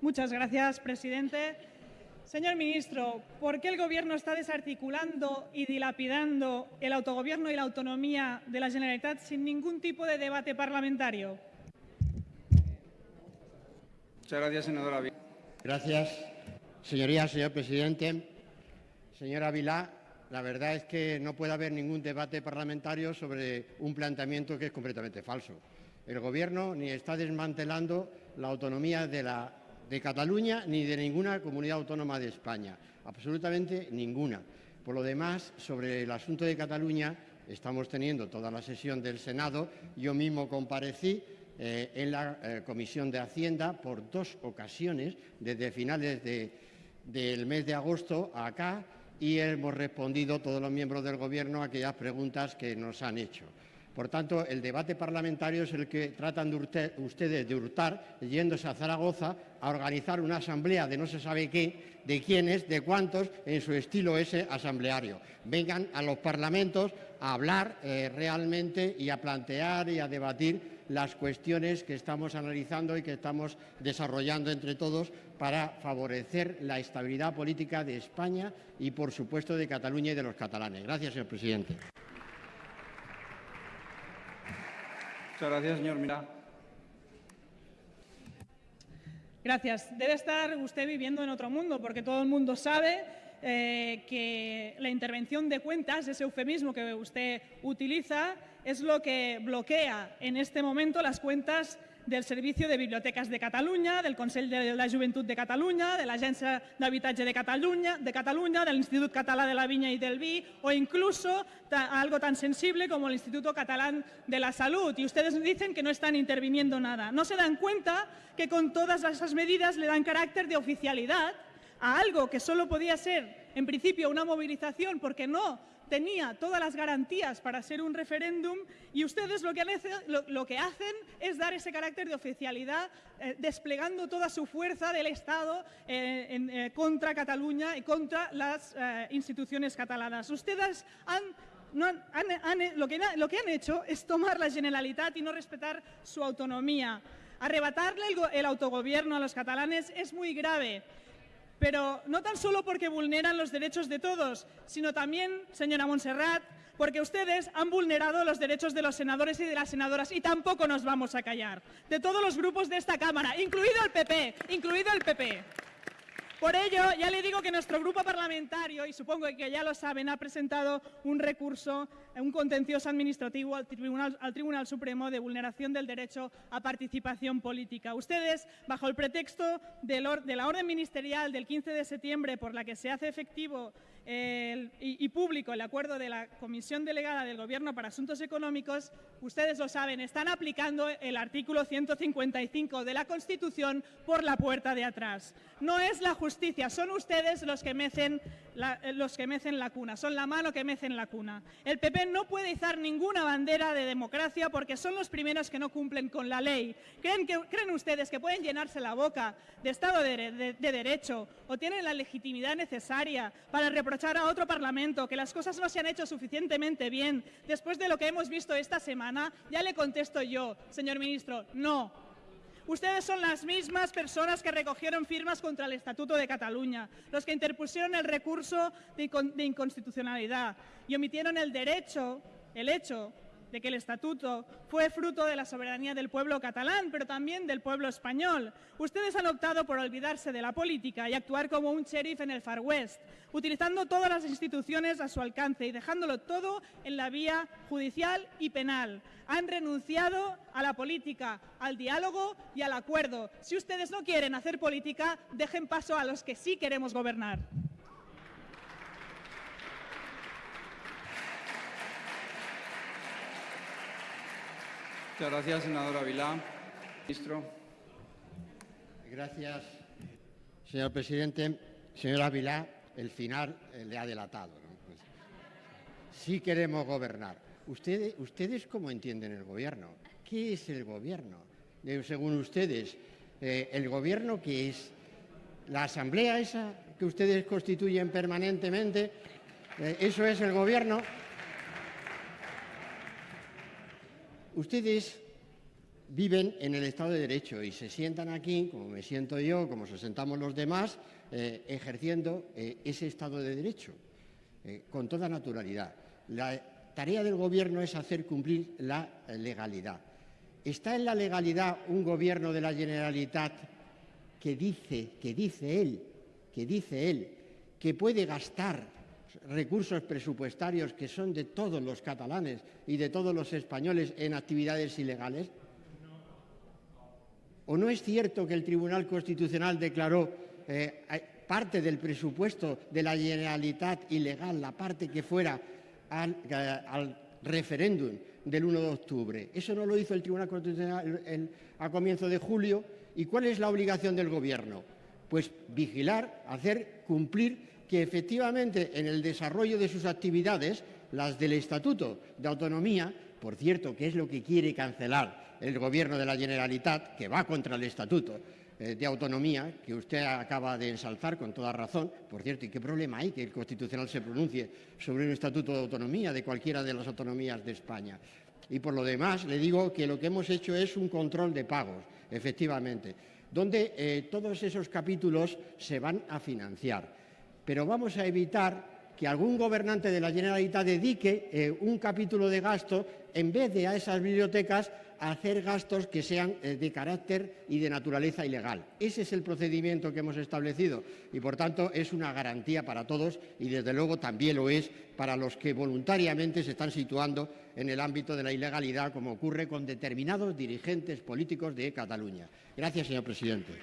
Muchas gracias, presidente. Señor ministro, ¿por qué el Gobierno está desarticulando y dilapidando el autogobierno y la autonomía de la Generalitat sin ningún tipo de debate parlamentario? Muchas gracias, senadora. Gracias, señoría, señor presidente. Señora Vilá, la verdad es que no puede haber ningún debate parlamentario sobre un planteamiento que es completamente falso. El Gobierno ni está desmantelando la autonomía de, Cataluña ni de ninguna comunidad autónoma de España, absolutamente ninguna. Por lo demás, sobre el asunto de Cataluña, estamos teniendo toda la sesión del Senado. Yo mismo comparecí eh, en la eh, Comisión de Hacienda por dos ocasiones, desde finales de, del mes de agosto acá, y hemos respondido todos los miembros del Gobierno a aquellas preguntas que nos han hecho. Por tanto, el debate parlamentario es el que tratan de ustedes de hurtar, yéndose a Zaragoza a organizar una asamblea de no se sabe qué, de quiénes, de cuántos, en su estilo ese asambleario. Vengan a los parlamentos a hablar eh, realmente y a plantear y a debatir las cuestiones que estamos analizando y que estamos desarrollando entre todos para favorecer la estabilidad política de España y, por supuesto, de Cataluña y de los catalanes. Gracias, señor presidente. Muchas gracias, señor Mira. Gracias. Debe estar usted viviendo en otro mundo, porque todo el mundo sabe eh, que la intervención de cuentas, ese eufemismo que usted utiliza, es lo que bloquea en este momento las cuentas del Servicio de Bibliotecas de Catalunya, del Consell de la Joventut de Catalunya, de l'Agència d'Habitatge de Catalunya, de Catalunya, del Institut Català de la Viña y del Vi o incluso algo tan sensible como el Instituto Catalán de la Salud. Y ustedes dicen que no están interviniendo nada. No se dan cuenta que con todas esas medidas le dan carácter de oficialidad a algo que solo podía ser, en principio, una movilización porque no tenía todas las garantías para ser un referéndum y ustedes lo que, hacen es dar ese carácter de oficialidad eh, desplegando toda su fuerza del Estado eh, eh, contra Cataluña y contra las instituciones catalanas. Ustedes han lo, que, han hecho es tomar la Generalitat y no respetar su autonomía. Arrebatarle el autogobierno a los catalanes es muy grave pero no tan solo porque vulneran los derechos de todos, sino también, señora Montserrat, porque ustedes han vulnerado los derechos de los senadores y de las senadoras y tampoco nos vamos a callar. De todos los grupos de esta Cámara, incluido el PP, incluido el PP. Por ello, ya le digo que nuestro grupo parlamentario, y supongo que ya lo saben, ha presentado un recurso, un contencioso administrativo al Tribunal, Supremo de vulneración del derecho a participación política. Ustedes, bajo el pretexto de la orden ministerial del 15 de septiembre por la que se hace efectivo y, público el acuerdo de la Comisión Delegada del Gobierno para Asuntos Económicos, ustedes lo saben, están aplicando el artículo 155 de la Constitución por la puerta de atrás. No es la justicia, son ustedes los que mecen la, los que mecen la cuna, son la mano que mecen la cuna. El PP no puede izar ninguna bandera de democracia porque son los primeros que no cumplen con la ley. ¿Creen, ustedes que pueden llenarse la boca de Estado de, Derecho o tienen la legitimidad necesaria para reprochar a otro Parlamento que las cosas no se han hecho suficientemente bien después de lo que hemos visto esta semana? Ya le contesto yo, señor ministro, no. Ustedes son las mismas personas que recogieron firmas contra el Estatuto de Cataluña, los que interpusieron el recurso de inconstitucionalidad y omitieron el derecho, el hecho de que el estatuto fue fruto de la soberanía del pueblo catalán, pero también del pueblo español. Ustedes han optado por olvidarse de la política y actuar como un sheriff en el Far West, utilizando todas las instituciones a su alcance y dejándolo todo en la vía judicial y penal. Han renunciado a la política, al diálogo y al acuerdo. Si ustedes no quieren hacer política, dejen paso a los que sí queremos gobernar. Muchas gracias, senadora Vilá. Ministro. Gracias, señor presidente. Señora Vilá, el final eh, le ha delatado. Pues, sí queremos gobernar. ¿Ustedes, ¿Ustedes cómo entienden el gobierno? ¿Qué es el gobierno? según ustedes, eh, ¿el gobierno qué es? ¿La asamblea esa que ustedes constituyen permanentemente? Eh, ¿Eso es el gobierno? Ustedes viven en el Estado de Derecho y se sientan aquí, como me siento yo, como se sentamos los demás, eh, ejerciendo eh, ese Estado de Derecho, eh, con toda naturalidad. La tarea del Gobierno es hacer cumplir la legalidad. ¿Está en la legalidad un Gobierno de la Generalitat que dice, que dice él, que dice él, que puede gastar recursos presupuestarios que son de todos los catalanes y de todos los españoles en actividades ilegales? ¿O no es cierto que el Tribunal Constitucional declaró eh, parte del presupuesto de la Generalitat ilegal, la parte que fuera al, eh, referéndum del 1 de octubre? Eso no lo hizo el Tribunal Constitucional a comienzo de julio. ¿Y cuál es la obligación del Gobierno? Pues vigilar, hacer cumplir que efectivamente en el desarrollo de sus actividades, las del Estatuto de Autonomía, por cierto, que es lo que quiere cancelar el Gobierno de la Generalitat, que va contra el Estatuto eh, de Autonomía, que usted acaba de ensalzar con toda razón. Por cierto, ¿y qué problema hay que el Constitucional se pronuncie sobre un Estatuto de Autonomía de cualquiera de las autonomías de España? Y por lo demás, le digo que lo que hemos hecho es un control de pagos, efectivamente, donde eh, todos esos capítulos se van a financiar. Pero vamos a evitar que algún gobernante de la Generalitat dedique eh, un capítulo de gasto en vez de a esas bibliotecas a hacer gastos que sean eh, de carácter y de naturaleza ilegal. Ese es el procedimiento que hemos establecido y, por tanto, es una garantía para todos y, desde luego, también lo es para los que voluntariamente se están situando en el ámbito de la ilegalidad, como ocurre con determinados dirigentes políticos de Cataluña. Gracias, señor presidente.